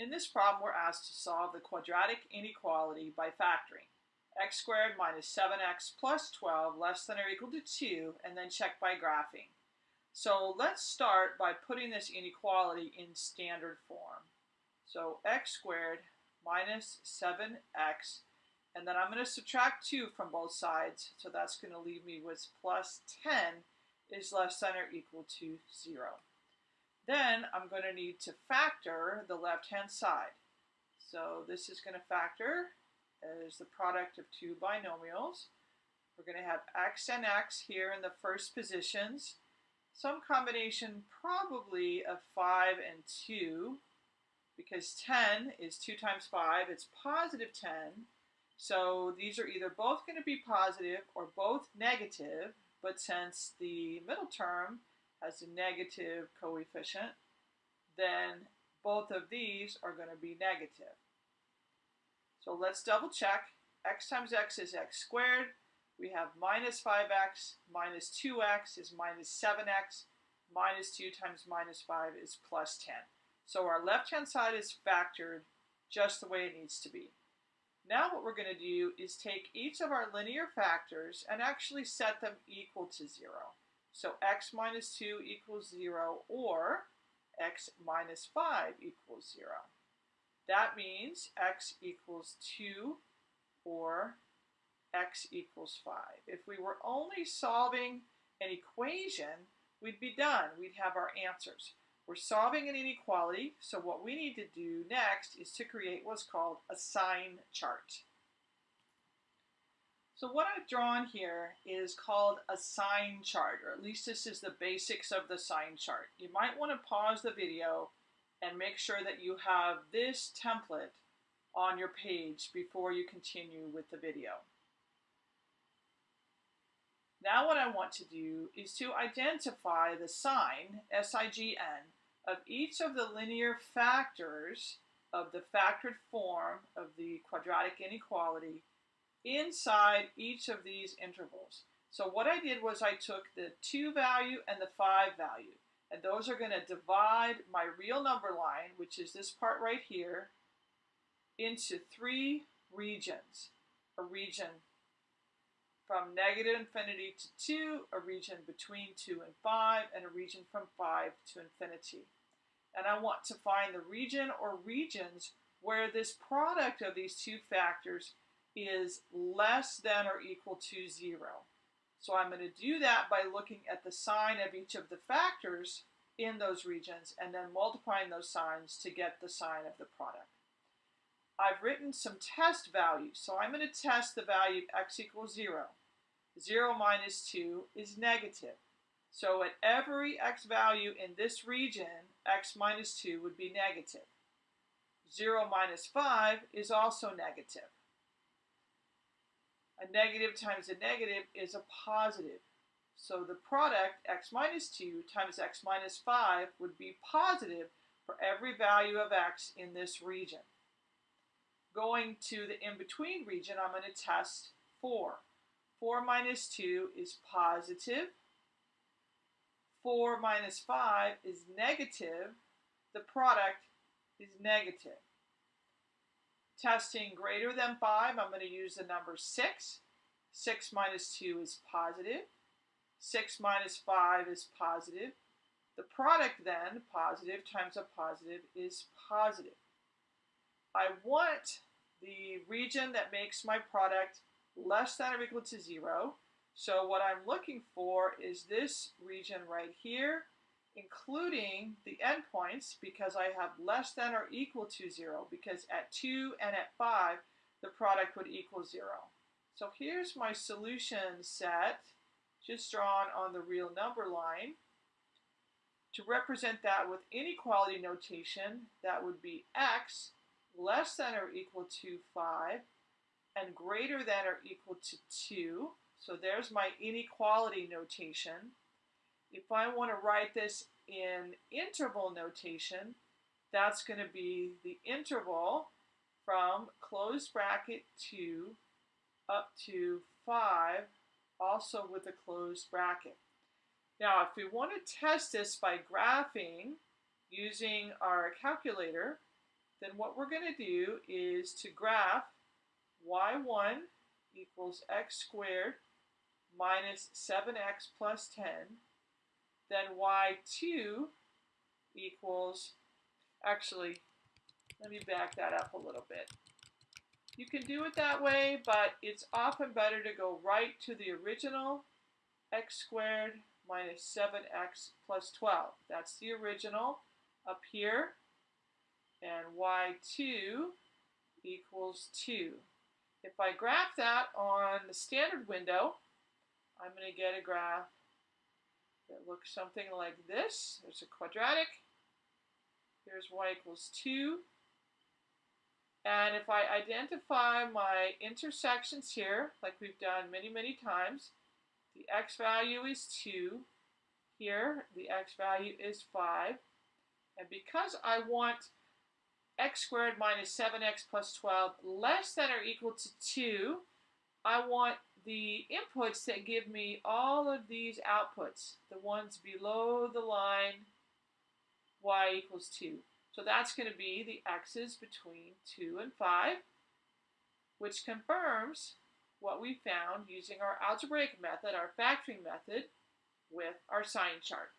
In this problem, we're asked to solve the quadratic inequality by factoring. x squared minus 7x plus 12 less than or equal to 2, and then check by graphing. So let's start by putting this inequality in standard form. So x squared minus 7x, and then I'm going to subtract 2 from both sides, so that's going to leave me with plus 10 is less than or equal to 0. Then I'm going to need to factor the left-hand side. So this is going to factor as the product of two binomials. We're going to have x and x here in the first positions. Some combination probably of 5 and 2 because 10 is 2 times 5. It's positive 10. So these are either both going to be positive or both negative. But since the middle term has a negative coefficient, then both of these are going to be negative. So let's double check. x times x is x squared. We have minus 5x minus 2x is minus 7x. Minus 2 times minus 5 is plus 10. So our left-hand side is factored just the way it needs to be. Now what we're going to do is take each of our linear factors and actually set them equal to 0. So x minus 2 equals 0 or x minus 5 equals 0. That means x equals 2 or x equals 5. If we were only solving an equation, we'd be done. We'd have our answers. We're solving an inequality, so what we need to do next is to create what's called a sign chart. So what I've drawn here is called a sign chart, or at least this is the basics of the sign chart. You might want to pause the video and make sure that you have this template on your page before you continue with the video. Now what I want to do is to identify the sign, S-I-G-N, of each of the linear factors of the factored form of the quadratic inequality inside each of these intervals. So what I did was I took the 2 value and the 5 value, and those are going to divide my real number line, which is this part right here, into three regions. A region from negative infinity to 2, a region between 2 and 5, and a region from 5 to infinity. And I want to find the region or regions where this product of these two factors is less than or equal to 0. So I'm going to do that by looking at the sign of each of the factors in those regions and then multiplying those signs to get the sign of the product. I've written some test values, so I'm going to test the value of x equals 0. 0 minus 2 is negative. So at every x value in this region, x minus 2 would be negative. 0 minus 5 is also negative. A negative times a negative is a positive. So the product, x minus 2 times x minus 5, would be positive for every value of x in this region. Going to the in-between region, I'm going to test 4. 4 minus 2 is positive. 4 minus 5 is negative. The product is negative testing greater than 5, I'm going to use the number 6. 6 minus 2 is positive. 6 minus 5 is positive. The product then, positive times a positive, is positive. I want the region that makes my product less than or equal to 0. So what I'm looking for is this region right here including the endpoints because I have less than or equal to 0 because at 2 and at 5 the product would equal 0. So here's my solution set just drawn on the real number line. To represent that with inequality notation, that would be x less than or equal to 5 and greater than or equal to 2. So there's my inequality notation. If I want to write this in interval notation, that's going to be the interval from closed bracket 2 up to 5, also with a closed bracket. Now, if we want to test this by graphing using our calculator, then what we're going to do is to graph y1 equals x squared minus 7x plus 10, then y2 equals, actually, let me back that up a little bit. You can do it that way, but it's often better to go right to the original x squared minus 7x plus 12. That's the original up here. And y2 equals 2. If I graph that on the standard window, I'm going to get a graph that looks something like this. There's a quadratic. Here's y equals 2. And if I identify my intersections here, like we've done many, many times, the x value is 2. Here, the x value is 5. And because I want x squared minus 7x plus 12 less than or equal to 2, I want the inputs that give me all of these outputs, the ones below the line y equals 2. So that's going to be the x's between 2 and 5, which confirms what we found using our algebraic method, our factoring method, with our sign chart.